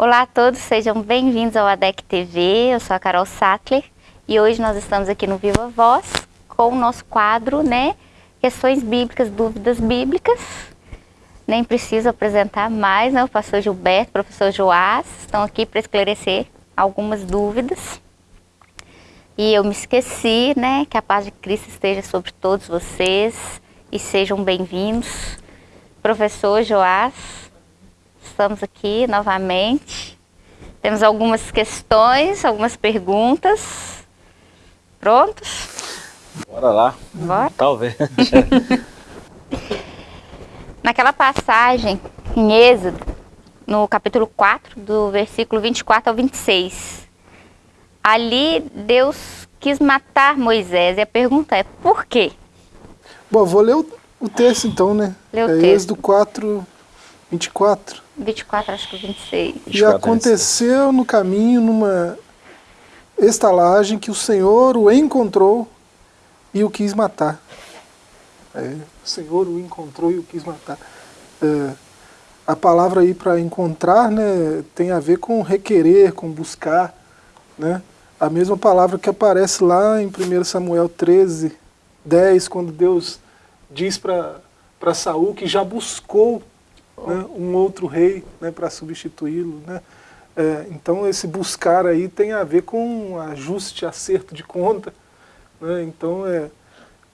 Olá a todos, sejam bem-vindos ao ADEC TV, eu sou a Carol Sattler e hoje nós estamos aqui no Viva Voz com o nosso quadro, né, Questões Bíblicas, Dúvidas Bíblicas. Nem preciso apresentar mais, né, o pastor Gilberto, o professor Joás, estão aqui para esclarecer algumas dúvidas. E eu me esqueci, né, que a paz de Cristo esteja sobre todos vocês e sejam bem-vindos. Professor Joás, estamos aqui novamente. Temos algumas questões, algumas perguntas. Prontos? Bora lá. Bora. Talvez. Naquela passagem em Êxodo, no capítulo 4, do versículo 24 ao 26, ali Deus quis matar Moisés. E a pergunta é, por quê? Bom, vou ler o, o texto então, né? Lê o é texto. Êxodo 4, 24. 24, acho que 26. E 24, aconteceu no caminho, numa estalagem, que o Senhor o encontrou e o quis matar. É, o Senhor o encontrou e o quis matar. É, a palavra aí para encontrar né, tem a ver com requerer, com buscar. Né? A mesma palavra que aparece lá em 1 Samuel 13, 10, quando Deus diz para Saul que já buscou né, um outro rei né, para substituí-lo. Né? É, então esse buscar aí tem a ver com ajuste, acerto de conta. Né? Então é,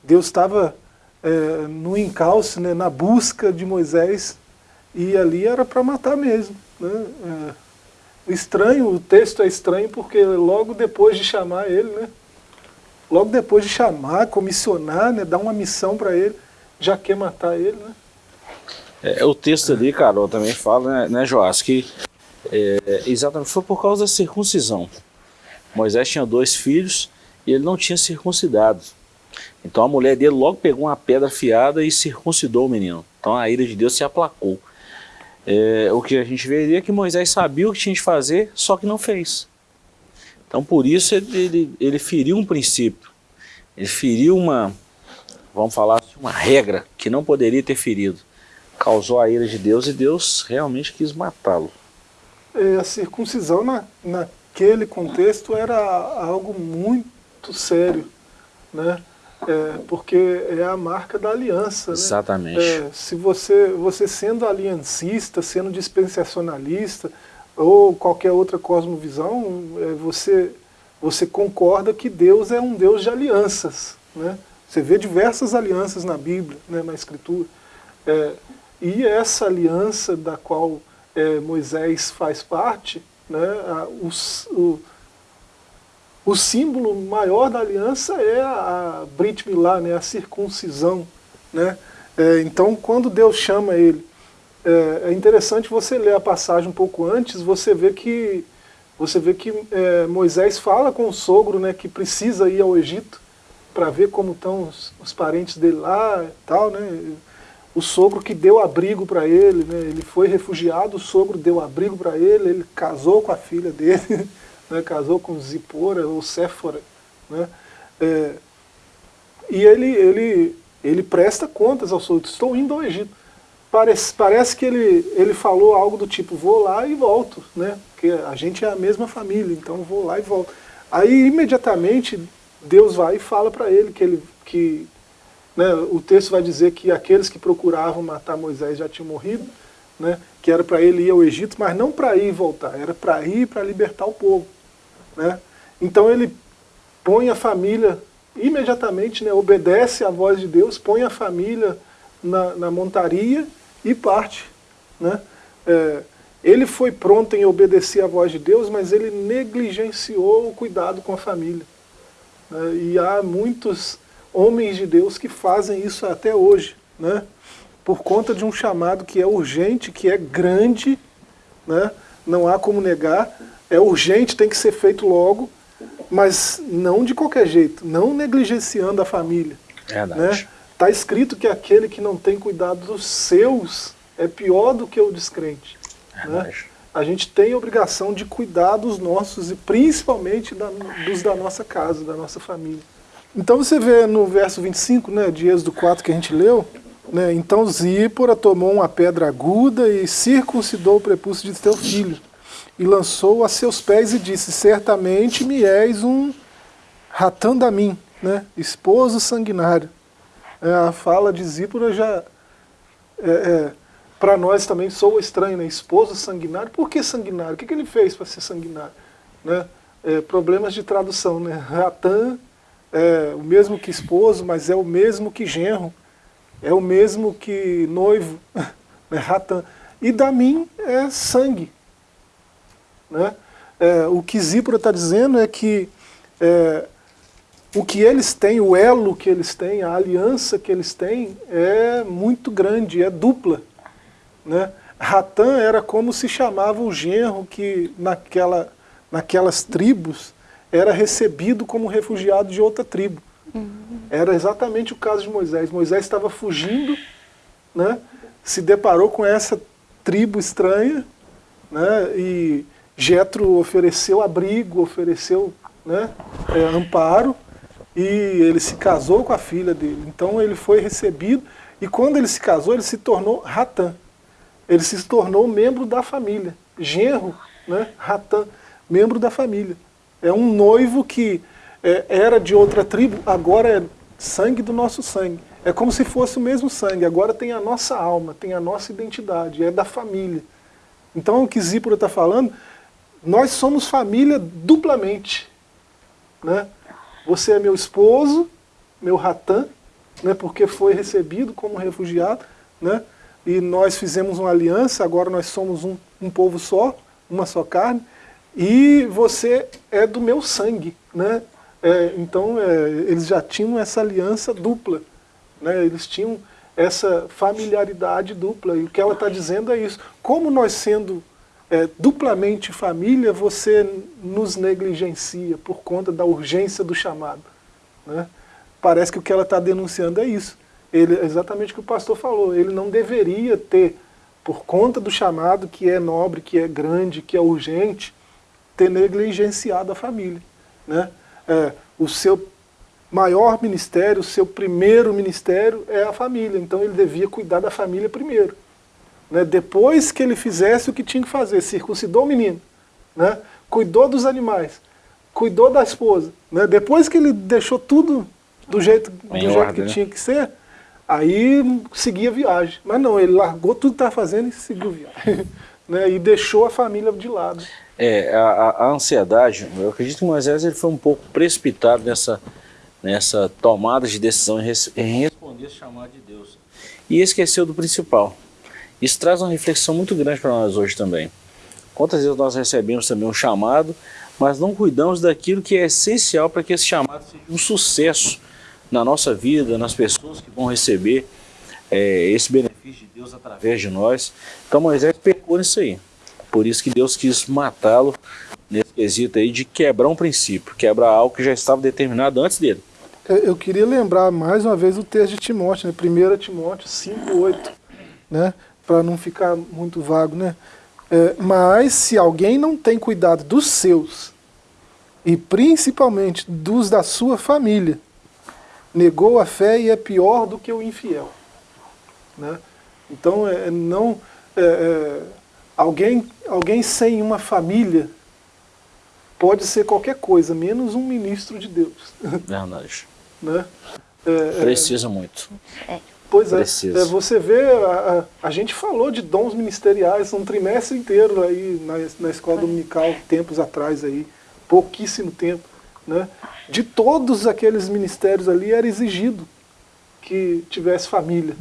Deus estava é, no encalce, né, na busca de Moisés, e ali era para matar mesmo. Né? É, estranho, o texto é estranho porque logo depois de chamar ele, logo depois de chamar, comissionar, dar uma missão para ele, já quer matar ele. Né? É, o texto ali, Carol, também fala, né, né Joás, que é, exatamente foi por causa da circuncisão. Moisés tinha dois filhos e ele não tinha circuncidado. Então a mulher dele logo pegou uma pedra afiada e circuncidou o menino. Então a ira de Deus se aplacou. É, o que a gente veria é que Moisés sabia o que tinha de fazer, só que não fez. Então por isso ele, ele, ele feriu um princípio. Ele feriu uma, vamos falar assim, uma regra que não poderia ter ferido. Causou a ira de Deus e Deus realmente quis matá-lo. É, a circuncisão na, naquele contexto era algo muito sério, né? É, porque é a marca da aliança. Né? Exatamente. É, se você, você sendo aliancista, sendo dispensacionalista, ou qualquer outra cosmovisão, é, você, você concorda que Deus é um Deus de alianças. Né? Você vê diversas alianças na Bíblia, né, na Escritura. E essa aliança da qual é, Moisés faz parte, né, a, os, o, o símbolo maior da aliança é a, a Brit Milá, né, a circuncisão. Né? É, então, quando Deus chama ele, é, é, interessante você ler a passagem um pouco antes, você vê que, você vê que é, Moisés fala com o sogro né, que precisa ir ao Egito para ver como estão os, os, parentes dele lá e tal. Né? O sogro que deu abrigo para ele, né? ele foi refugiado, o sogro deu abrigo para ele, ele casou com a filha dele. né, casou com Zipora ou Séfora, né, é, e ele, ele, ele presta contas ao sogro, estou indo ao Egito. Parece, parece que ele, ele falou algo do tipo, vou lá e volto, né, porque a gente é a mesma família, então vou lá e volto. Aí imediatamente Deus vai e fala para ele que, ele, que né, o texto vai dizer que aqueles que procuravam matar Moisés já tinham morrido, né, que era para ele ir ao Egito, mas não para ir e voltar, era para ir para libertar o povo. Né? Então ele põe a família, imediatamente né, obedece à voz de Deus, põe a família na, na montaria e parte. Né? É, ele foi pronto em obedecer à voz de Deus, mas ele negligenciou o cuidado com a família. Né? E há muitos homens de Deus que fazem isso até hoje, né? por conta de um chamado que é urgente, que é grande, né? não há como negar, é urgente, tem que ser feito logo, mas não de qualquer jeito, não negligenciando a família. Verdade. Né? Está escrito que aquele que não tem cuidado dos seus é pior do que o descrente. Né? A gente tem obrigação de cuidar dos nossos e principalmente da, dos da nossa casa, da nossa família. Então você vê no verso 25 né, de Êxodo 4 que a gente leu, né, então Zípora tomou uma pedra aguda e circuncidou o prepúcio de teu filho. e lançou a seus pés e disse, certamente me és um ratandamim, né? esposo sanguinário. É, a fala de Zípora já, é, é, para nós também soa estranho, né? esposo sanguinário, por que sanguinário? O que, que ele fez para ser sanguinário? Né? É, problemas de tradução, né? Ratan é o mesmo que esposo, mas é o mesmo que genro, é o mesmo que noivo, né? Ratan. E Damim é sangue. Né? É, o que Zípora está dizendo é que é, o que eles têm, o elo que eles têm, a aliança que eles têm é muito grande, é dupla. Né? Ratan era como se chamava o genro que naquela, naquelas tribos era recebido como refugiado de outra tribo. Uhum. Era exatamente o caso de Moisés. Moisés estava fugindo, né? se deparou com essa tribo estranha, né? e Jetro ofereceu abrigo, ofereceu né? É, amparo, e ele se casou com a filha dele. Então ele foi recebido, e quando ele se casou, ele se tornou Ratã. Ele se tornou membro da família. Genro, né? Ratã, membro da família. É um noivo que é, era de outra tribo, agora é sangue do nosso sangue. É como se fosse o mesmo sangue, agora tem a nossa alma, tem a nossa identidade, é da família. Então o que Zípora está falando, nós somos família duplamente. Né? Você é meu esposo, meu ratã, né, porque foi recebido como refugiado, né, e nós fizemos uma aliança, agora nós somos um, um povo só, uma só carne, e você é do meu sangue. Né? É, então é, eles já tinham essa aliança dupla, né? eles tinham essa familiaridade dupla, e o que ela está dizendo é isso. Como nós sendo é, duplamente família, você nos negligencia por conta da urgência do chamado. Né? Parece que o que ela está denunciando é isso. Ele, exatamente o que o pastor falou, ele não deveria ter, por conta do chamado que é nobre, que é grande, que é urgente, ter negligenciado a família. Né? É, o seu maior ministério, o seu primeiro ministério é a família, então ele devia cuidar da família primeiro né, depois que ele fizesse o que tinha que fazer, circuncidou o menino, né, cuidou dos animais, cuidou da esposa, né, depois que ele deixou tudo do jeito, do jeito ordem, que né? tinha que ser, aí seguia a viagem. Mas não, ele largou tudo que estava fazendo e seguiu a viagem. né, e deixou a família de lado. É, a, a, ansiedade, eu acredito que Moisés ele foi um pouco precipitado nessa, nessa tomada de decisão em, em responder esse chamado de Deus. E esqueceu do principal, isso traz uma reflexão muito grande para nós hoje também. Quantas vezes nós recebemos também um chamado, mas não cuidamos daquilo que é essencial para que esse chamado seja um sucesso na nossa vida, nas pessoas que vão receber é, esse benefício de Deus através de nós. Então Moisés pecou nisso aí. Por isso que Deus quis matá-lo nesse quesito aí de quebrar um princípio, quebrar algo que já estava determinado antes dele. É, eu queria lembrar mais uma vez o texto de Timóteo, né? 1 Timóteo 5, 8. Né? para não ficar muito vago, né? É, mas se alguém não tem cuidado dos seus, e principalmente dos da sua família, negou a fé e é pior do que o infiel. Né? Então, é, não, é, é alguém, alguém sem uma família pode ser qualquer coisa, menos um ministro de Deus. Verdade. né? É, é, Precisa muito. É. Pois é, é, você vê, a, a, a, gente falou de dons ministeriais um trimestre inteiro aí na, na escola dominical, tempos atrás aí, pouquíssimo tempo, né? De todos aqueles ministérios ali era exigido que tivesse família,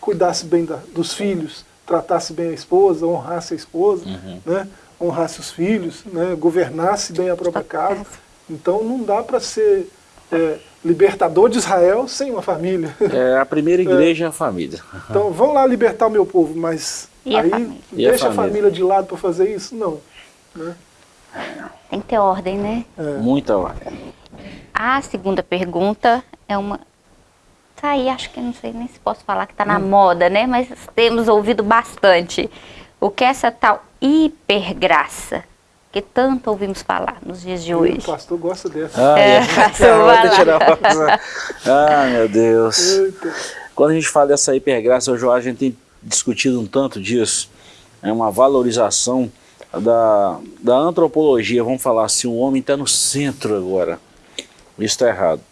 cuidasse bem da, dos filhos, tratasse bem a esposa, honrasse a esposa, uhum. né? honrasse os filhos, né? governasse bem a própria casa. Então não dá para ser... É, libertador de Israel sem uma família. É, a primeira igreja é, é a família. Então, vão lá libertar o meu povo, mas e aí a deixa a família? a família? de lado para fazer isso? Não. Né? Tem que ter ordem, né? É. Muita ordem. A segunda pergunta é uma... Tá aí, acho que não sei nem se posso falar que está na hum. moda, né? Mas temos ouvido bastante. O que é essa tal hipergraça? que tanto ouvimos falar nos dias de hoje. O pastor gosta dessa. Ah, é, é. Pastor ah meu Deus. Eita. Quando a gente fala dessa hipergraça, hoje a gente tem discutido um tanto disso. É uma valorização da, da antropologia, vamos falar assim, o homem está no centro agora. Isso está errado.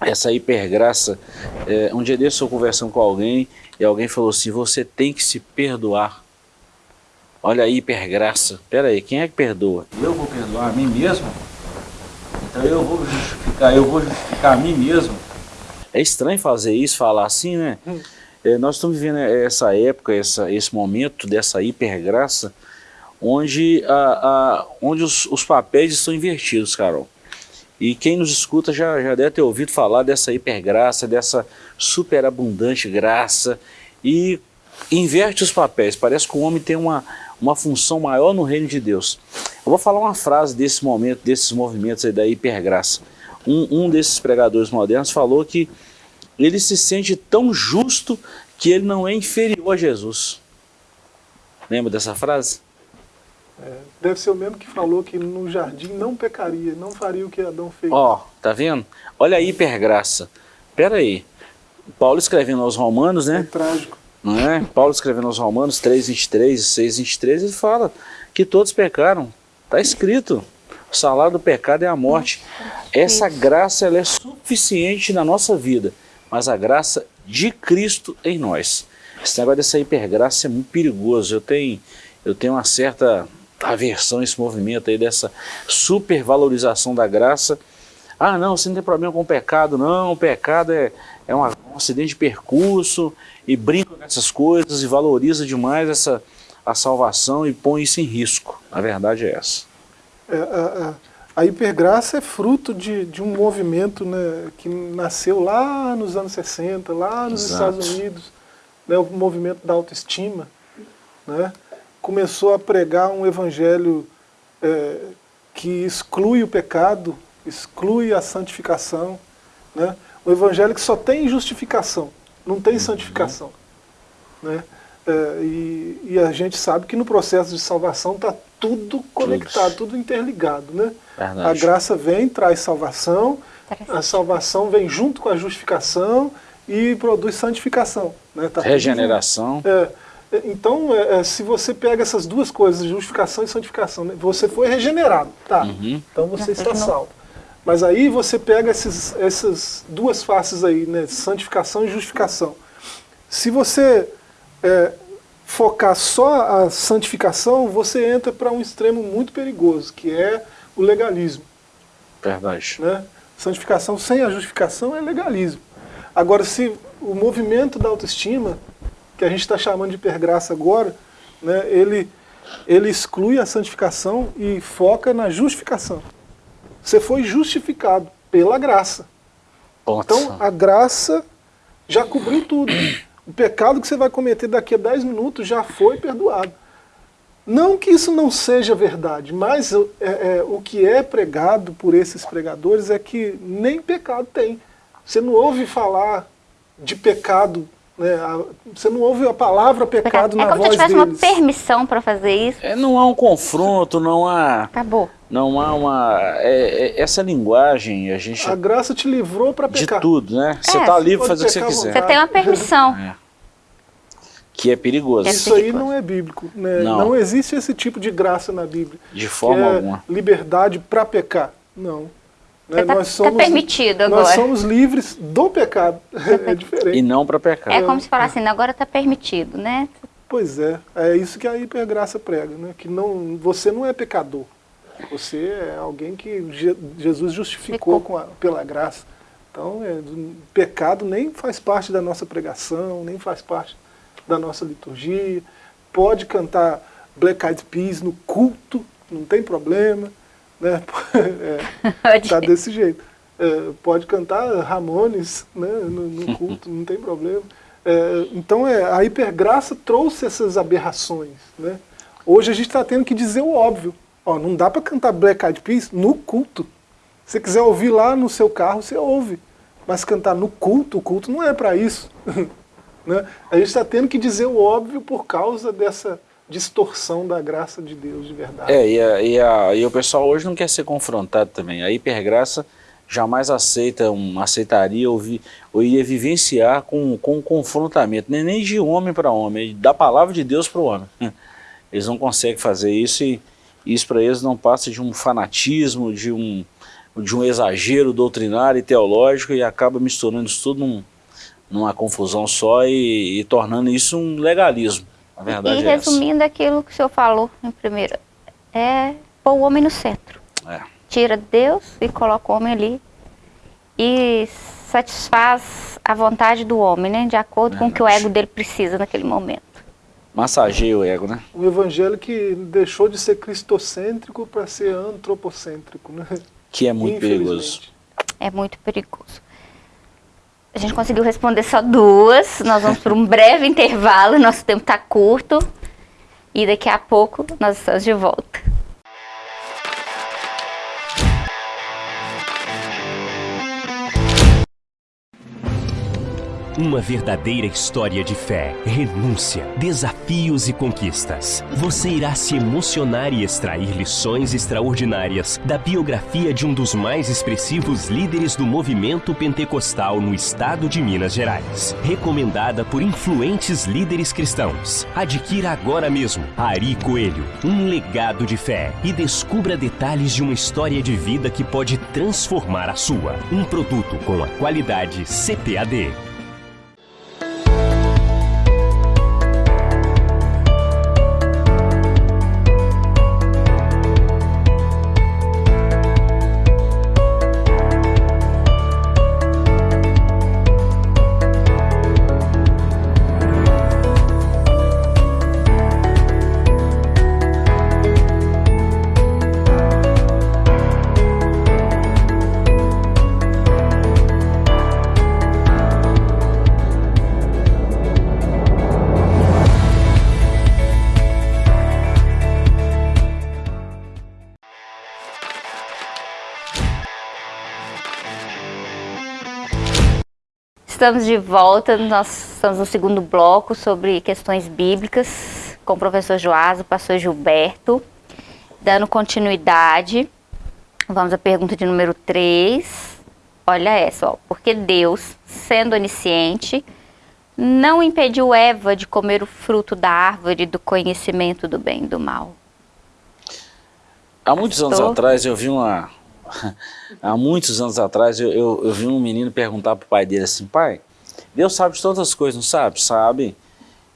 Essa hipergraça, é, um dia desse eu conversando com alguém e alguém falou assim, você tem que se perdoar. Olha a hipergraça. Pera aí, quem é que perdoa? Eu vou perdoar a mim mesmo? Então eu vou justificar, eu vou justificar a mim mesmo. É estranho fazer isso, falar assim, né? Hum. É, nós estamos vivendo essa época, essa, esse momento dessa hipergraça, onde, a, a, onde os, os papéis estão invertidos, Carol. E quem nos escuta já, já deve ter ouvido falar dessa hipergraça, dessa superabundante graça, e inverte os papéis. Parece que o homem tem uma, uma função maior no reino de Deus. Eu vou falar uma frase desse momento, desses movimentos aí da hipergraça. Um, um desses pregadores modernos falou que ele se sente tão justo que ele não é inferior a Jesus. Lembra dessa frase? É, deve ser o mesmo que falou que no jardim não pecaria, não faria o que Adão fez. Ó, oh, tá vendo? Olha a hipergraça. Pera aí. Paulo escrevendo aos romanos, né? É trágico. Não é? Paulo escrevendo aos romanos 3, 23 e 6, 23, ele fala que todos pecaram. Está escrito. O salário do pecado é a morte. Essa graça ela é suficiente na nossa vida, mas a graça de Cristo em nós. Esse negócio dessa hipergraça é muito perigoso. Eu tenho, eu tenho uma certa aversão a esse movimento aí dessa supervalorização da graça. Ah, não, você não tem problema com o pecado, não, o pecado é, é um acidente de percurso e brinca com essas coisas e valoriza demais essa, a salvação e põe isso em risco. A verdade é essa. É, a, a, a, hipergraça é fruto de, de um movimento né, que nasceu lá nos anos 60, lá nos Exato. Estados Unidos, né, o movimento da autoestima. Né, começou a pregar um evangelho é, que exclui o pecado, exclui a santificação. Né, um evangelho que só tem justificação, não tem uhum. santificação. Né? É, e, e, a gente sabe que no processo de salvação está tudo conectado, tudo, tudo interligado. Né? A graça vem, traz salvação, a salvação vem junto com a justificação e produz santificação. Né? Tá Regeneração. É, é, então, é, é, se você pega essas duas coisas, justificação e santificação, né? você foi regenerado, tá? Uhum. Então você está salvo. Mas aí você pega esses, essas duas faces aí, né? santificação e justificação. Se você é, focar só a santificação, você entra para um extremo muito perigoso, que é o legalismo. Verdade. Né? Santificação sem a justificação é legalismo. Agora, se o movimento da autoestima, que a gente está chamando de hipergraça agora, né, ele, ele exclui a santificação e foca na justificação. Você foi justificado pela graça. Então, a graça já cobriu tudo. O pecado que você vai cometer daqui a 10 minutos já foi perdoado. Não que isso não seja verdade, mas é, é, o que é pregado por esses pregadores é que nem pecado tem. Você não ouve falar de pecado né? Você não ouve a palavra pecado é na voz deles. É como se tivesse deles. uma permissão para fazer isso. É, não há um confronto, não há... Acabou. Não há uma... É, é, essa linguagem, a gente... A graça te livrou para pecar. De tudo, né? Você está é, livre para fazer o que você quiser. Você tem uma permissão. É. Que é perigoso. Isso aí não é bíblico. Né? Não. não existe esse tipo de graça na Bíblia. De forma alguma. liberdade para pecar. Não. Né? Tá, nós tá somos, tá permitido agora. Nós somos livres do pecado. é diferente. E não para pecar. É como se falasse assim, agora está permitido, né? Pois é, é isso que a hipergraça prega, né? Que não, você não é pecador. Você é alguém que Jesus justificou a, pela graça. Então, é, pecado nem faz parte da nossa pregação, nem faz parte da nossa liturgia. Pode cantar Black Eyed Peas no culto, não tem problema. Né? É, tá desse jeito. É, pode cantar Ramones né, no, no culto, não tem problema. É, então é, a hipergraça trouxe essas aberrações. Né? Hoje a gente está tendo que dizer o óbvio. Ó, não dá para cantar Black Eyed Peas no culto. Se você quiser ouvir lá no seu carro, você ouve. Mas cantar no culto, o culto não é para isso. né? A gente está tendo que dizer o óbvio por causa dessa distorção da graça de Deus de verdade. É, e, a, e, a, e o pessoal hoje não quer ser confrontado também. A hipergraça jamais aceita, um, aceitaria ou, vi, ou iria vivenciar com, com confrontamento, nem, nem de homem para homem, da palavra de Deus para o homem. eles não conseguem fazer isso e isso para eles não passa de um fanatismo, de um, de um exagero doutrinário e teológico e acaba misturando isso tudo num, numa confusão só e, e, tornando isso um legalismo. A verdade e é resumindo essa. aquilo que o senhor falou em primeiro, é pôr o homem no centro. É. Tira Deus e coloca o homem ali e satisfaz a vontade do homem, né? De acordo verdade. com o que o ego dele precisa naquele momento. Massageia o ego, né? O evangelho que deixou de ser cristocêntrico para ser antropocêntrico, né? Que é muito perigoso. É muito perigoso. A gente conseguiu responder só duas. Nós vamos para um breve intervalo. Nosso tempo está curto. E daqui a pouco nós estamos de volta. Uma verdadeira história de fé, renúncia, desafios e conquistas. Você irá se emocionar e extrair lições extraordinárias da biografia de um dos mais expressivos líderes do movimento pentecostal no estado de Minas Gerais. Recomendada por influentes líderes cristãos. Adquira agora mesmo Ari Coelho, um legado de fé e descubra detalhes de uma história de vida que pode transformar a sua. Um produto com a qualidade CPAD. Estamos de volta, nós estamos no segundo bloco sobre questões bíblicas com o professor Joás, o pastor Gilberto, dando continuidade. Vamos à pergunta de número 3. Olha essa, ó. Porque Deus, sendo onisciente, não impediu Eva de comer o fruto da árvore do conhecimento do bem e do mal. Há muitos anos atrás eu vi uma, há muitos anos atrás, eu, eu, eu vi um menino perguntar para o pai dele assim, pai, Deus sabe de todas as coisas, não sabe? Sabe.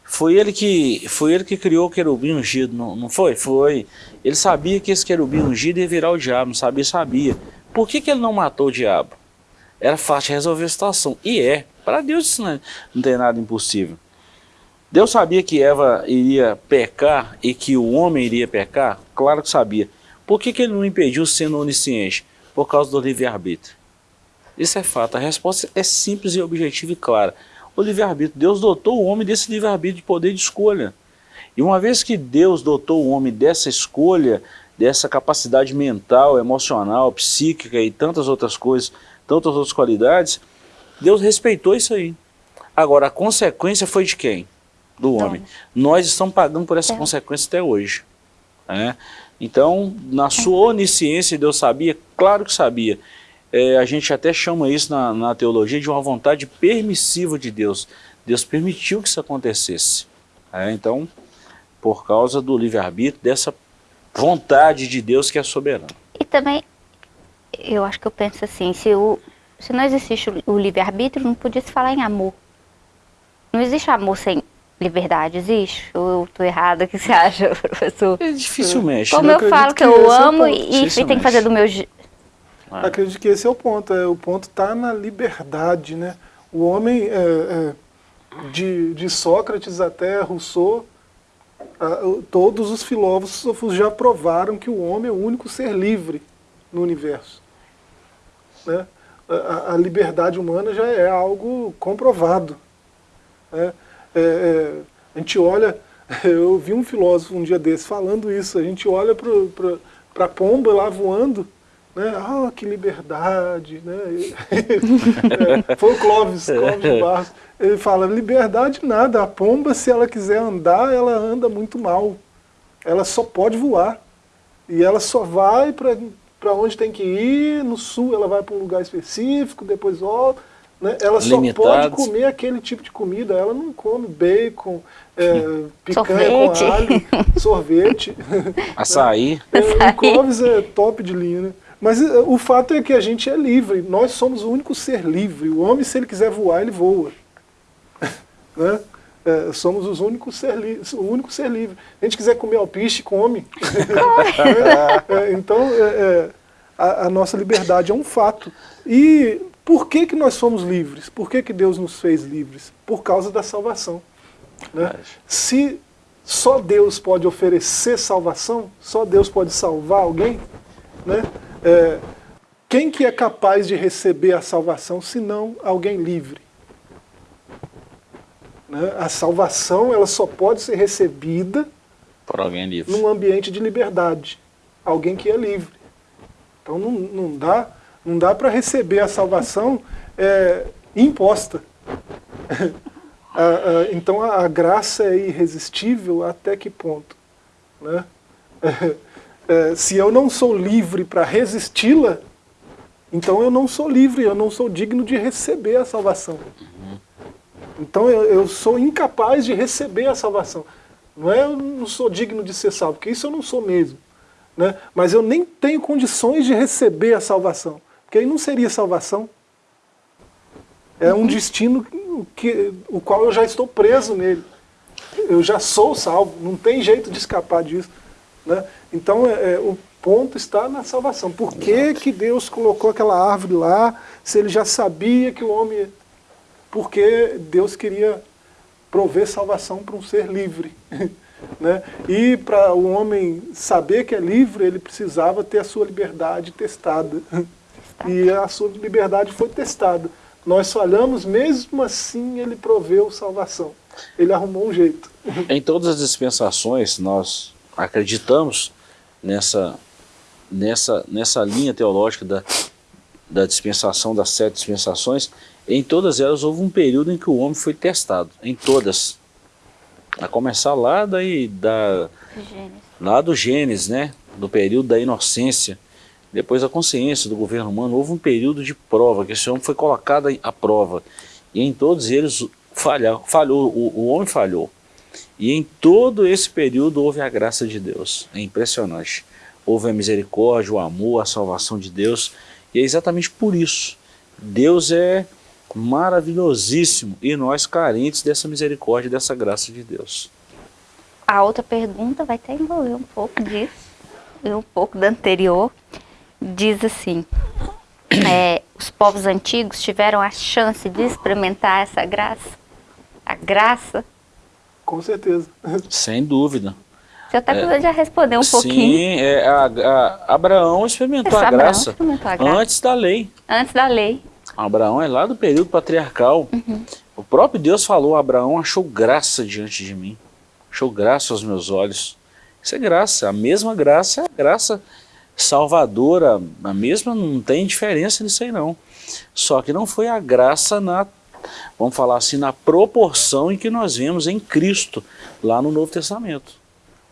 Foi ele que, foi ele que criou o querubim ungido, não, não foi? Foi. Ele sabia que esse querubim ungido ia virar o diabo, não sabia? Sabia. Por que, que ele não matou o diabo? Era fácil resolver a situação. E é. Para Deus isso não, é, não tem nada impossível. Deus sabia que Eva iria pecar e que o homem iria pecar? Claro que sabia. Por que, que ele não impediu sendo onisciente? Por causa do livre-arbítrio. Isso é fato. A resposta é simples e objetiva e clara. O livre-arbítrio. Deus dotou o homem desse livre-arbítrio de poder de escolha. E uma vez que Deus dotou o homem dessa escolha, dessa capacidade mental, emocional, psíquica e tantas outras coisas, tantas outras qualidades, Deus respeitou isso aí. Agora, a consequência foi de quem? Do homem. Nós estamos pagando por essa é. consequência até hoje. Né? Então, na sua onisciência, Deus sabia? Claro que sabia. É, a gente até chama isso na, na teologia de uma vontade permissiva de Deus. Deus permitiu que isso acontecesse. É, então, por causa do livre-arbítrio, dessa vontade de Deus que é soberana. E também, eu acho que eu penso assim, se, o, se não existe o livre-arbítrio, não podia se falar em amor. Não existe amor sem Liberdade existe? Ou eu estou errada? O que você acha, professor? É dificilmente. Como eu, eu falo que, que eu é amo é e, e tem que fazer do meu jeito. Ah. Acredito que esse é o ponto. É, o ponto está na liberdade. Né? O homem, é, é, de, de Sócrates até Rousseau, a, todos os filósofos já provaram que o homem é o único ser livre no universo. Né? A, a liberdade humana já é algo comprovado. Né? É, é, a gente olha, eu vi um filósofo um dia desse falando isso, a gente olha para a pomba lá voando, né? Ah, que liberdade, né? é, foi o Clóvis, Clóvis Barros. Ele fala, liberdade nada, a pomba se ela quiser andar, ela anda muito mal. Ela só pode voar. E ela só vai para onde tem que ir, no sul ela vai para um lugar específico, depois volta. Né? Ela só pode comer aquele tipo de comida, ela não come bacon, é, picanha sorvete. com alho, sorvete. Açaí. é, o Clóvis é top de linha, né? Mas é, o fato é que a gente é livre, nós somos o único ser livre. O homem, se ele quiser voar, ele voa. né? É, somos os únicos ser o único ser livre. Se a gente quiser comer alpiste, come. é, então, é, é, a, a, nossa liberdade é um fato. E por que, que nós somos livres? Por que, que Deus nos fez livres? Por causa da salvação. Né? Se só Deus pode oferecer salvação, só Deus pode salvar alguém, né? É, quem que é capaz de receber a salvação, se não alguém livre? Né? A salvação ela só pode ser recebida por alguém livre. num ambiente de liberdade. Alguém que é livre. Então não, não dá, não dá para receber a salvação é, imposta. a, a, então a, a, graça é irresistível até que ponto? Né? É, se eu não sou livre para resisti-la, então eu não sou livre, eu não sou digno de receber a salvação. Então eu, eu, sou incapaz de receber a salvação. Não é eu não sou digno de ser salvo, porque isso eu não sou mesmo. Né? Mas eu nem tenho condições de receber a salvação, porque aí não seria salvação. É um destino que, o qual eu já estou preso nele. Eu já sou salvo, não tem jeito de escapar disso. Né? Então é, é, o ponto está na salvação. Por que, que Deus colocou aquela árvore lá, se ele já sabia que o homem porque Deus queria prover salvação para um ser livre. né? E para o homem saber que é livre, ele precisava ter a sua liberdade testada. E a sua liberdade foi testada. Nós falhamos, mesmo assim ele proveu salvação. Ele arrumou um jeito. Em todas as dispensações, nós acreditamos nessa, nessa, nessa linha teológica da, da dispensação, das sete dispensações, em todas elas houve um período em que o homem foi testado, em todas. A começar lá, daí, da, lá do Gênesis, né? do período da inocência, depois a consciência do governo humano, houve um período de prova, que esse homem foi colocado à prova. E em todos eles falhou, falhou o, o homem falhou. E em todo esse período houve a graça de Deus. É impressionante. Houve a misericórdia, o amor, a salvação de Deus. E é exatamente por isso. Deus é maravilhosíssimo e nós carentes dessa misericórdia dessa graça de Deus. A outra pergunta vai até envolver um pouco disso, e um pouco da anterior. Diz assim, é, os povos antigos tiveram a chance de experimentar essa graça? A graça? Com certeza. Sem dúvida. Você até é, já respondeu um sim, pouquinho. Sim, é, a, a, Abraão experimentou a, graça experimentou a graça antes da lei. Antes da lei. Abraão é lá do período patriarcal. Uhum. O próprio Deus falou, Abraão achou graça diante de mim. Achou graça aos meus olhos. Isso é graça. A mesma graça é a graça salvadora. A mesma, não tem diferença nisso aí não. Só que não foi a graça na, vamos falar assim, na proporção em que nós vemos em Cristo, lá no Novo Testamento.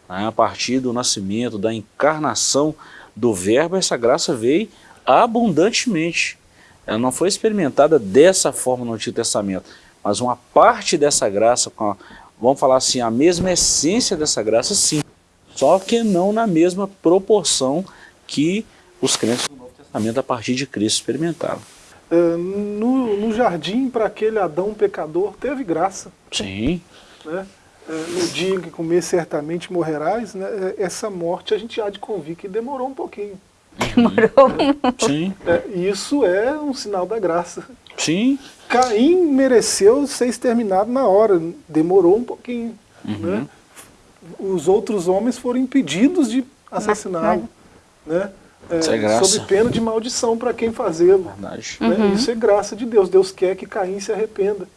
A partir do nascimento, da encarnação do verbo, essa graça veio abundantemente. Ela não foi experimentada dessa forma no Antigo Testamento, mas uma parte dessa graça, a, vamos falar assim, a mesma essência dessa graça, sim. Só que não na mesma proporção que os crentes do Novo Testamento, a partir de Cristo, experimentaram. Uh, no, no, jardim, para aquele Adão pecador, teve graça. Sim. Né? Uh, no dia em que comer, certamente morrerás. Né? Essa morte a gente há de convir que demorou um pouquinho. Demorou. Sim. É, isso é um sinal da graça. Sim. Caim mereceu ser exterminado na hora, demorou um pouquinho. Uhum. Né? Os outros homens foram impedidos de assassiná-lo. Né? É, é sob pena de maldição para quem fazê-lo. Né? Uhum. Isso é graça de Deus. Deus quer que Caim se arrependa.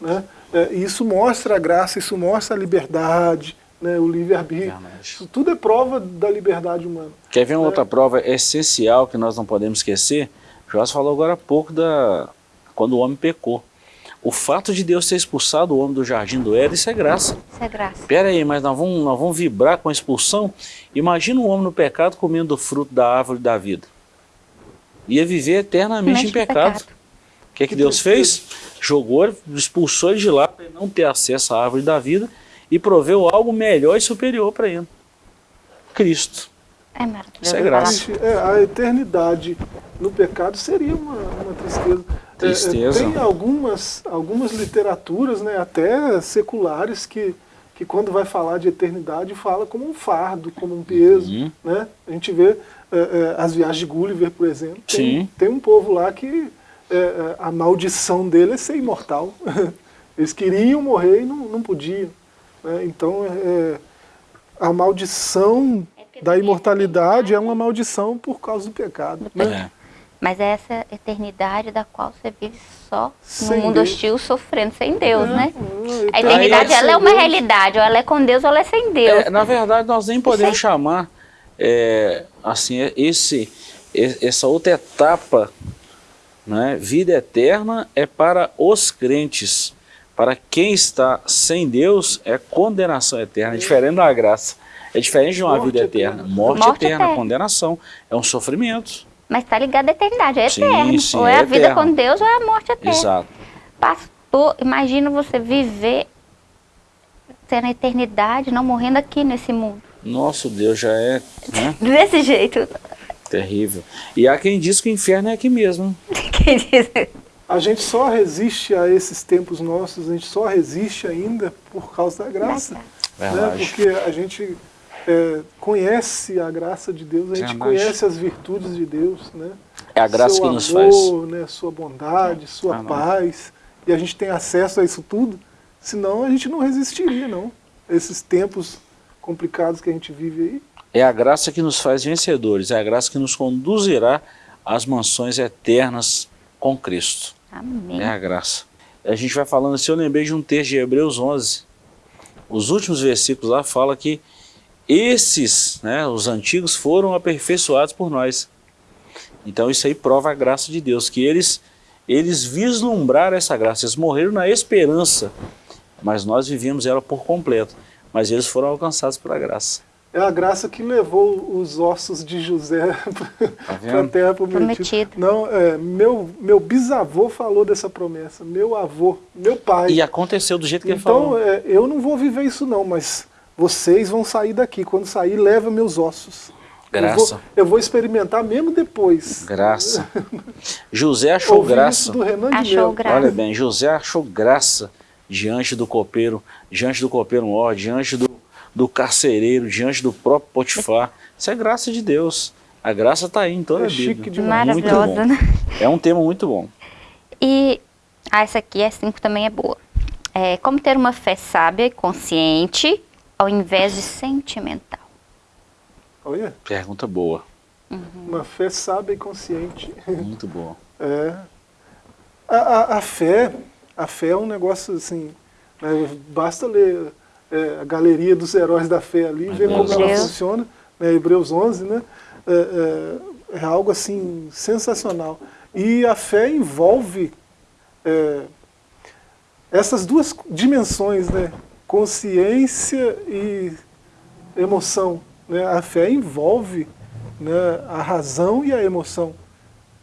Né? É, isso mostra a graça, isso mostra a liberdade, né, o livre-arbítrio. Isso tudo é prova da liberdade humana. Quer ver uma é. outra prova essencial que nós não podemos esquecer? Joás falou agora há pouco da quando o homem pecou. O fato de Deus ter expulsado o homem do jardim do Éden, isso é graça. Isso é graça. Pera aí, mas nós vamos, nós vamos vibrar com a expulsão? Imagina um homem no pecado comendo o fruto da árvore da vida. Ia viver eternamente em pecado. pecado. que, que, que Deus fez? Jogou, expulsou ele de lá para não ter acesso à árvore da vida e proveu algo melhor e superior para ele. Cristo. É maravilhoso. Isso é graça. É, a eternidade no pecado seria uma, uma tristeza. Tristeza. É, tem algumas, algumas literaturas, né, até seculares, que, que quando vai falar de eternidade fala como um fardo, como um peso. Uhum. Né? A gente vê é, é, as viagens de Gulliver, por exemplo. Tem, tem um povo lá que é, a maldição dele é ser imortal. Eles queriam morrer e não, não podiam. Né? Então, é, a maldição da imortalidade é uma maldição por causa do pecado. Né? É. Mas é essa eternidade da qual você vive só Sem no mundo Deus. hostil, sofrendo sem Deus, né? Hum, A eternidade, ela é uma Deus, realidade, ou ela é com Deus ou ela é sem Deus. É, na verdade, nós nem podemos chamar é, assim, esse, e- essa outra etapa, né, vida eterna, é para os crentes. Para quem está sem Deus, é condenação eterna, é diferente da graça. É diferente de uma Morte vida eterna. eterna. Morte, Morte eterna, eterna. condenação. É um sofrimento. Mas está ligado à eternidade, é Sim, eterno. sim, ou é, é a vida eterno. com Deus ou é a morte eterna. Exato. Pastor, imagina você viver tendo a eternidade, não morrendo aqui nesse mundo. Nosso Deus já é né, Desse jeito. terrível. E há quem diz que o inferno é aqui mesmo. Quem diz? A gente só resiste a esses tempos nossos, a gente só resiste ainda por causa da graça. Né? Verdade. Porque a gente é, conhece a graça de Deus, a gente conhece as virtudes de Deus. Né? É a graça Seu que nos faz. amor, Né? Sua bondade, sua Ah, paz. E a gente tem acesso a isso tudo, senão a gente não resistiria, não. Esses tempos complicados que a gente vive aí. É a graça que nos faz vencedores, é a graça que nos conduzirá às mansões eternas com Cristo. Amém. É a graça. A gente vai falando assim, eu lembrei de um texto de Hebreus 11. Os últimos versículos lá fala que esses, né, os antigos, foram aperfeiçoados por nós. Então isso aí prova a graça de Deus, que eles, eles vislumbraram essa graça, eles morreram na esperança, mas nós vivíamos ela por completo. Mas eles foram alcançados pela graça. É a graça que levou os ossos de José para a terra prometida. Não, é, meu, meu bisavô falou dessa promessa, meu avô, meu pai. E aconteceu do jeito que ele então, falou. é, eu não vou viver isso não, mas vocês vão sair daqui. Quando sair, leva meus ossos. Eu Graça. vou, eu vou experimentar mesmo depois. Graça. José achou Ouvi graça. isso do Renan de Achou graça. Olha bem, José achou graça diante do copeiro, diante do copeiro maior, diante do, do carcereiro, diante do próprio Potifar. Isso é graça de Deus. A graça está aí em toda É a Bíblia. chique demais. Muito Maravilhosa, né? É um tema muito bom. E ah, essa aqui, é 5 também é boa. É, como ter uma fé sábia e consciente ao invés de sentimental. Olha, Pergunta boa. uma fé sábia e consciente. Muito boa. É. A, a, a fé, a fé é um negócio assim, né, basta ler é, a galeria dos heróis da fé ali, ver como ela funciona, né, Hebreus 11, né, é, é, é algo assim sensacional. E a fé envolve é, essas duas dimensões, né, consciência e emoção. Né, a fé envolve né, a razão e a emoção.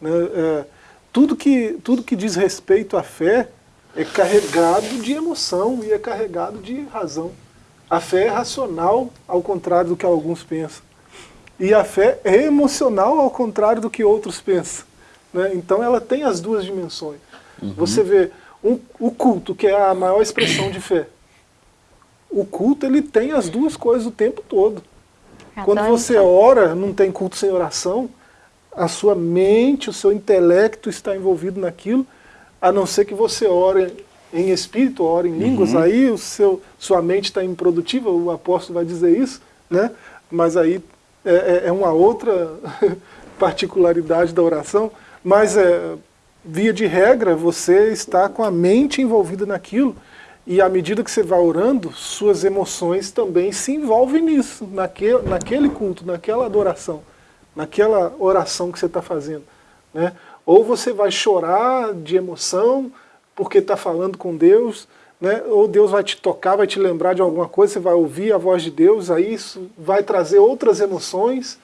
Né? É, tudo, que, tudo que diz respeito à fé é carregado de emoção e é carregado de razão. A fé é racional, ao contrário do que alguns pensam. E a fé é emocional, ao contrário do que outros pensam. Né? Então ela tem as duas dimensões. Você vê um- o culto, que é a maior expressão de fé. O culto ele tem as duas coisas o tempo todo. Quando você ora, não tem culto sem oração, a sua mente, o seu intelecto está envolvido naquilo, a não ser que você ore em espírito, ore em línguas, aí o seu, sua mente está improdutiva, o apóstolo vai dizer isso, né? mas aí é, é- é uma outra particularidade da oração, mas é, via de regra você está com a mente envolvida naquilo, e à medida que você vai orando, suas emoções também se envolvem nisso, naquele, naquele culto, naquela adoração, naquela oração que você está fazendo. Né? Ou você vai chorar de emoção porque está falando com Deus, né? ou Deus vai te tocar, vai te lembrar de alguma coisa, você vai ouvir a voz de Deus, aí isso vai trazer outras emoções.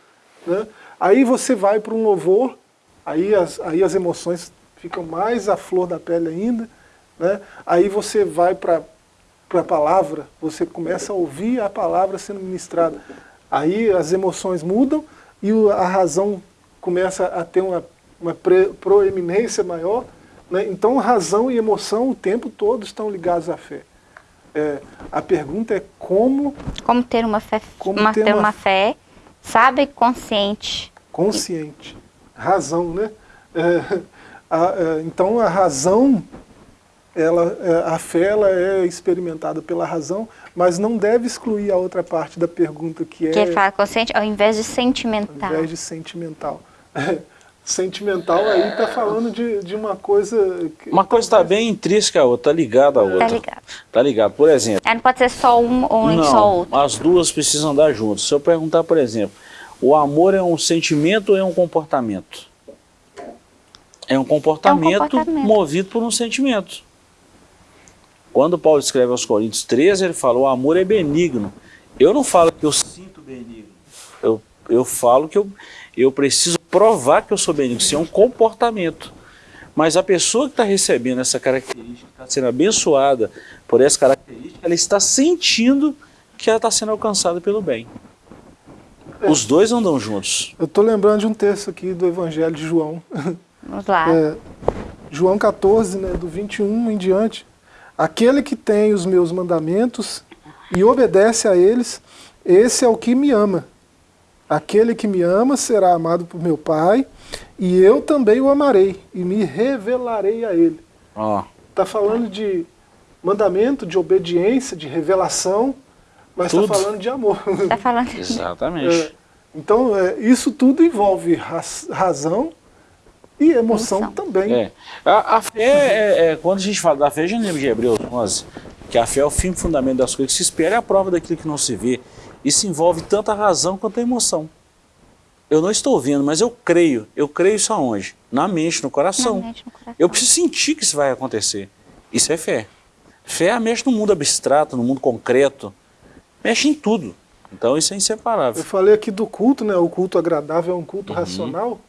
Né? Aí você vai para um louvor, aí as, aí as emoções ficam mais à flor da pele ainda. Né? Aí você vai para a palavra, você começa a ouvir a palavra sendo ministrada. Aí as emoções mudam e a razão começa a ter uma, uma proeminência maior. Né? Então razão e emoção o tempo todo estão ligados à fé. É, a pergunta é como... Como ter uma fé, como uma, ter, uma, uma fé, sabe, consciente. Consciente. Razão, né? É, a, é, então a razão, ela, é, a fé ela é experimentada pela razão, mas não deve excluir a outra parte da pergunta que é... Que ele fala consciente ao invés de sentimental. Ao invés de sentimental. sentimental aí está falando de, de uma coisa... Que uma coisa está bem intrínseca a outra, está ligada a outra. Está ligado. Está ligado. Por exemplo... não pode ser só um ou não, só outro. as duas precisam andar juntas. Se eu perguntar, por exemplo, o amor é um sentimento ou é um comportamento? É um comportamento, é um comportamento. movido por um sentimento. Quando Paulo escreve aos Coríntios 13, ele fala, o amor é benigno. Eu não falo que eu sinto benigno. Eu, eu falo que eu, eu preciso provar que eu sou benigno. Isso é um comportamento. Mas a pessoa que está recebendo essa característica, está sendo abençoada por essa característica, ela está sentindo que ela está sendo alcançada pelo bem. É. Os dois andam juntos. Eu estou lembrando de um texto aqui do Evangelho de João. Vamos lá. É, João 14, né, do 21 em diante. Aquele que tem os meus mandamentos e obedece a eles, esse é o que me ama. Aquele que me ama será amado por meu Pai, e eu também o amarei, e me revelarei a ele. Está oh. falando de mandamento, de obediência, de revelação, mas está falando de amor. Está falando. Exatamente. É, então, é, isso tudo envolve razão e emoção, emoção. também. É. A, a fé, é, é, quando a gente fala da fé, a gente lembra de Hebreus 11, que a fé é o fim fundamento das coisas que se espera, é a prova daquilo que não se vê. Isso envolve tanto a razão quanto a emoção. Eu não estou vendo, mas eu creio. Eu creio isso aonde? Na mente, no coração. Mente, no coração. Eu preciso sentir que isso vai acontecer. Isso é fé. Fé mexe no mundo abstrato, no mundo concreto. Mexe em tudo. Então isso é inseparável. Eu falei aqui do culto, né? O culto agradável é um culto uhum. racional.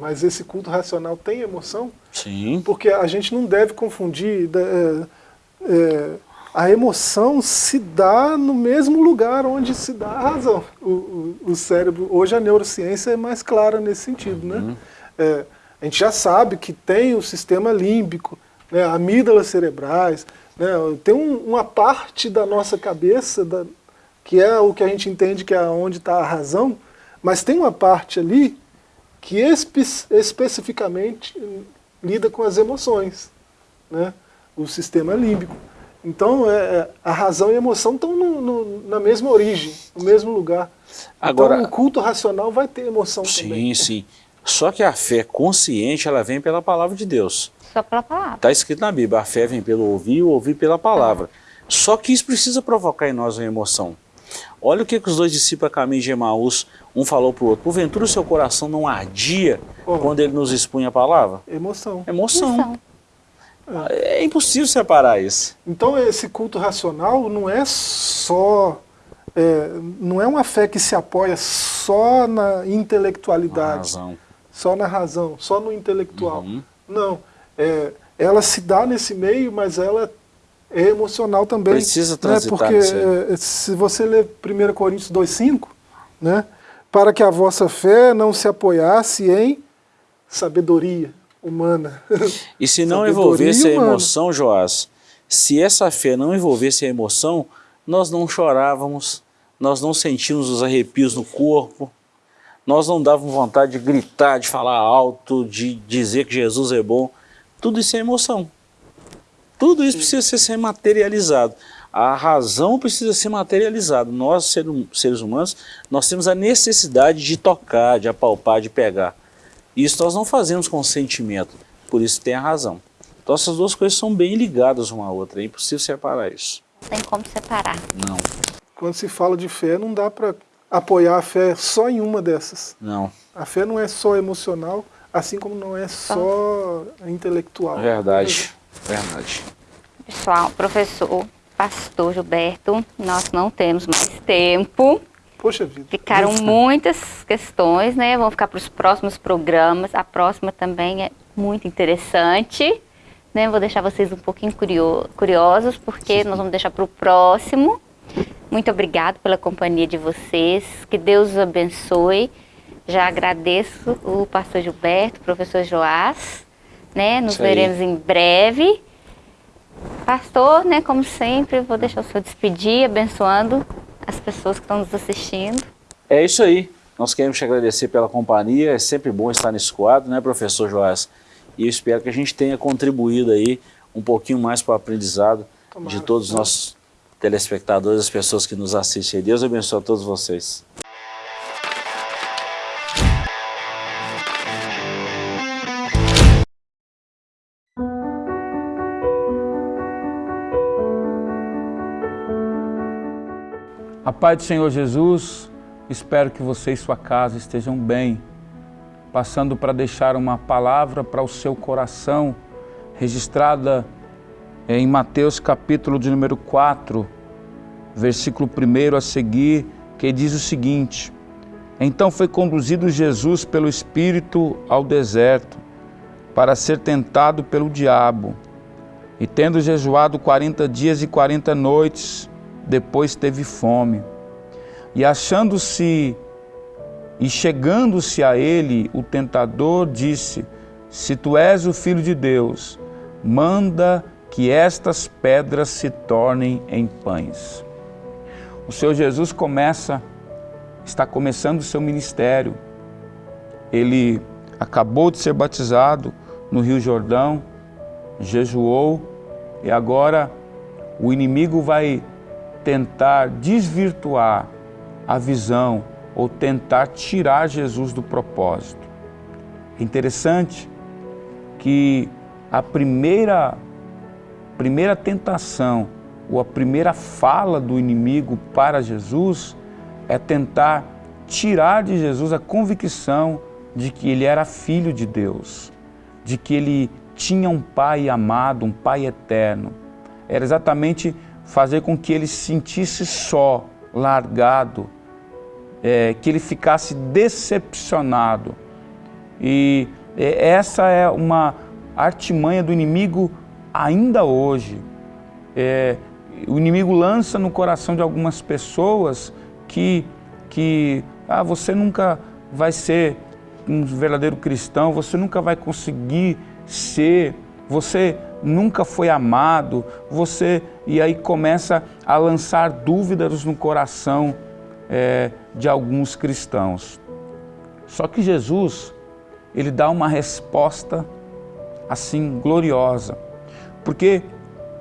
Mas esse culto racional tem emoção? Sim. Porque a gente não deve confundir... É, é, a emoção se dá no mesmo lugar onde se dá a razão. O, o, o cérebro, hoje a neurociência é mais clara nesse sentido, né? uhum. né? É, a gente já sabe que tem o sistema límbico, né, amígdalas cerebrais, né, tem um, uma parte da nossa cabeça, da, que é o que a gente entende que é onde está a razão, mas tem uma parte ali que espe especificamente lida com as emoções, né? o sistema límbico. Então, é, é, a razão e a emoção estão no, no, na mesma origem, no mesmo lugar. Agora, então, o culto racional vai ter emoção sim, também. Sim, sim. Só que a fé consciente, ela vem pela palavra de Deus. Só pela palavra. Está escrito na Bíblia, a fé vem pelo ouvir o ouvir pela palavra. Só que isso precisa provocar em nós uma emoção. Olha o que, que os dois discípulos a caminho de Emaús, um falou para o outro. Porventura o seu coração não ardia oh. quando ele nos expunha a palavra? Emoção. Emoção. Emoção. É. é impossível separar isso. Então esse culto racional não é só... É, não é uma fé que se apoia só na intelectualidade, na só na razão, só no intelectual. Uhum. Não, é, ela se dá nesse meio, mas ela é emocional também. Precisa transitar né? Porque é, se você ler 1 Coríntios 2,5, né? para que a vossa fé não se apoiasse em sabedoria humana. E se não envolvesse humana. a emoção, Joás, se essa fé não envolvesse a emoção, nós não chorávamos, nós não sentíamos os arrepios no corpo, nós não dávamos vontade de gritar, de falar alto, de dizer que Jesus é bom. Tudo isso é emoção. Tudo isso precisa ser materializado. A razão precisa ser materializada. Nós, hum, seres humanos, nós temos a necessidade de tocar, de apalpar, de pegar. Isso nós não fazemos com sentimento, por isso tem a razão. Então essas duas coisas são bem ligadas uma à outra, é impossível separar isso. Não tem como separar. Não. Quando se fala de fé, não dá para apoiar a fé só em uma dessas. Não. A fé não é só emocional, assim como não é só intelectual. Verdade. Verdade. Pessoal, professor, pastor Gilberto, nós não temos mais tempo. Poxa vida. Ficaram muitas questões, né? Vão ficar para os próximos programas. A próxima também é muito interessante. Né? Vou deixar vocês um pouquinho curiosos, porque nós vamos deixar para o próximo. Muito obrigado pela companhia de vocês. Que Deus os abençoe. Já agradeço o pastor Gilberto, o professor Joás. Né? Nos veremos em breve. Pastor, né, como sempre, vou deixar o senhor despedir, abençoando as pessoas que estão nos assistindo. É isso aí. Nós queremos te agradecer pela companhia. É sempre bom estar nesse quadro, né, professor Joás? E eu espero que a gente tenha contribuído aí um pouquinho mais para o aprendizado Tomara, de todos os nossos telespectadores, as pessoas que nos assistem. Deus abençoe a todos vocês. A paz do Senhor Jesus, espero que você e sua casa estejam bem. Passando para deixar uma palavra para o seu coração, registrada em Mateus capítulo de número 4, versículo 1 a seguir, que diz o seguinte: Então foi conduzido Jesus pelo Espírito ao deserto, para ser tentado pelo diabo. E tendo jejuado quarenta dias e quarenta noites, depois teve fome. E achando-se e chegando-se a ele, o tentador disse: Se tu és o filho de Deus, manda que estas pedras se tornem em pães. O Senhor Jesus começa, está começando o seu ministério. Ele acabou de ser batizado no Rio Jordão, jejuou e agora o inimigo vai tentar desvirtuar a visão ou tentar tirar Jesus do propósito. É interessante que a primeira, primeira tentação ou a primeira fala do inimigo para Jesus é tentar tirar de Jesus a convicção de que ele era filho de Deus, de que ele tinha um pai amado, um pai eterno. Era exatamente fazer com que ele se sentisse só, largado, é, que ele ficasse decepcionado. E é, essa é uma artimanha do inimigo ainda hoje. É, o inimigo lança no coração de algumas pessoas que, que ah, você nunca vai ser um verdadeiro cristão, você nunca vai conseguir ser, você nunca foi amado, você e aí começa a lançar dúvidas no coração é, de alguns cristãos. Só que Jesus, ele dá uma resposta assim gloriosa, porque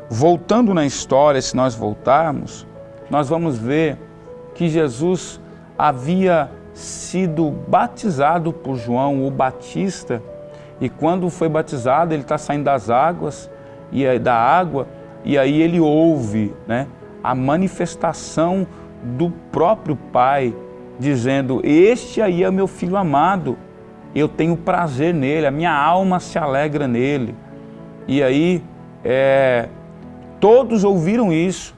voltando na história, se nós voltarmos, nós vamos ver que Jesus havia sido batizado por João o Batista e quando foi batizado, ele está saindo das águas e da água, e aí ele ouve né, a manifestação do próprio Pai, dizendo: Este aí é meu filho amado, eu tenho prazer nele, a minha alma se alegra nele. E aí é, todos ouviram isso.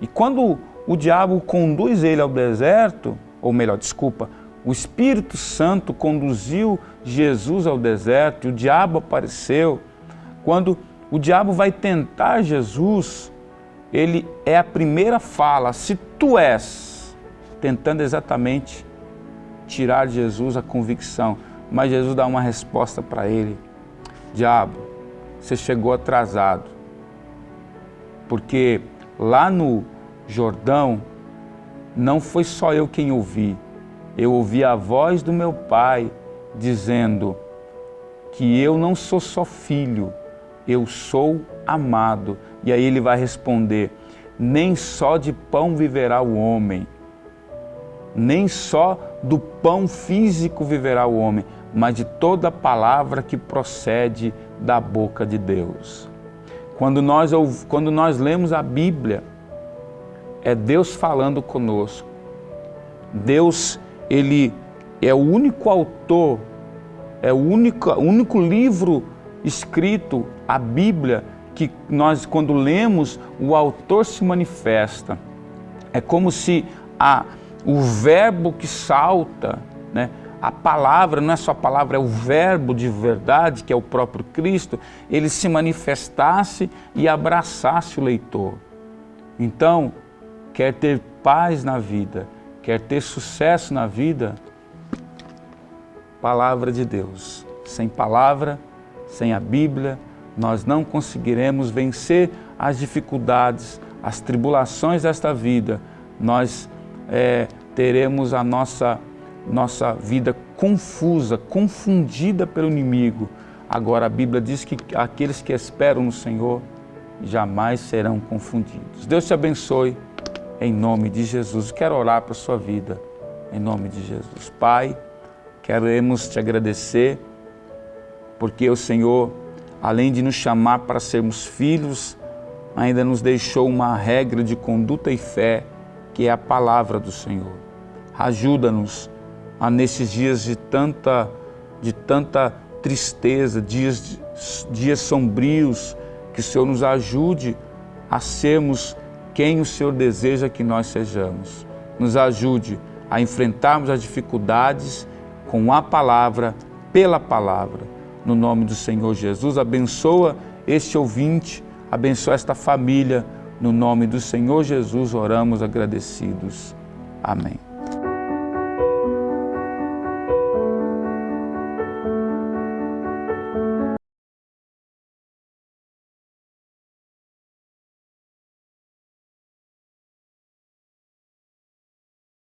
E quando o diabo conduz ele ao deserto, ou melhor, desculpa, o Espírito Santo conduziu Jesus ao deserto, e o diabo apareceu. Quando o diabo vai tentar Jesus, ele é a primeira fala, se tu és, tentando exatamente tirar de Jesus a convicção. Mas Jesus dá uma resposta para ele: Diabo, você chegou atrasado, porque lá no Jordão não foi só eu quem ouvi, eu ouvi a voz do meu pai dizendo que eu não sou só filho, eu sou amado. E aí ele vai responder: nem só de pão viverá o homem, nem só do pão físico viverá o homem, mas de toda palavra que procede da boca de Deus. Quando nós, quando nós lemos a Bíblia, é Deus falando conosco. Deus, Ele é o único autor, é o único, único livro escrito, a Bíblia, que nós, quando lemos, o autor se manifesta. É como se a, o verbo que salta, né, a palavra, não é só a palavra, é o verbo de verdade, que é o próprio Cristo, ele se manifestasse e abraçasse o leitor. Então, quer ter paz na vida, quer ter sucesso na vida, palavra de Deus. Sem palavra, sem a Bíblia, nós não conseguiremos vencer as dificuldades, as tribulações desta vida. Nós é, teremos a nossa, nossa vida confusa, confundida pelo inimigo. Agora a Bíblia diz que aqueles que esperam no Senhor jamais serão confundidos. Deus te abençoe em nome de Jesus. Quero orar para a sua vida em nome de Jesus. Pai, queremos te agradecer porque o Senhor, além de nos chamar para sermos filhos, ainda nos deixou uma regra de conduta e fé, que é a palavra do Senhor. Ajuda-nos a nesses dias de tanta, de tanta tristeza, dias, dias sombrios, que o Senhor nos ajude a sermos quem o Senhor deseja que nós sejamos. Nos ajude a enfrentarmos as dificuldades com a palavra, pela palavra. No nome do Senhor Jesus, abençoa este ouvinte, abençoa esta família. No nome do Senhor Jesus, oramos agradecidos. Amém.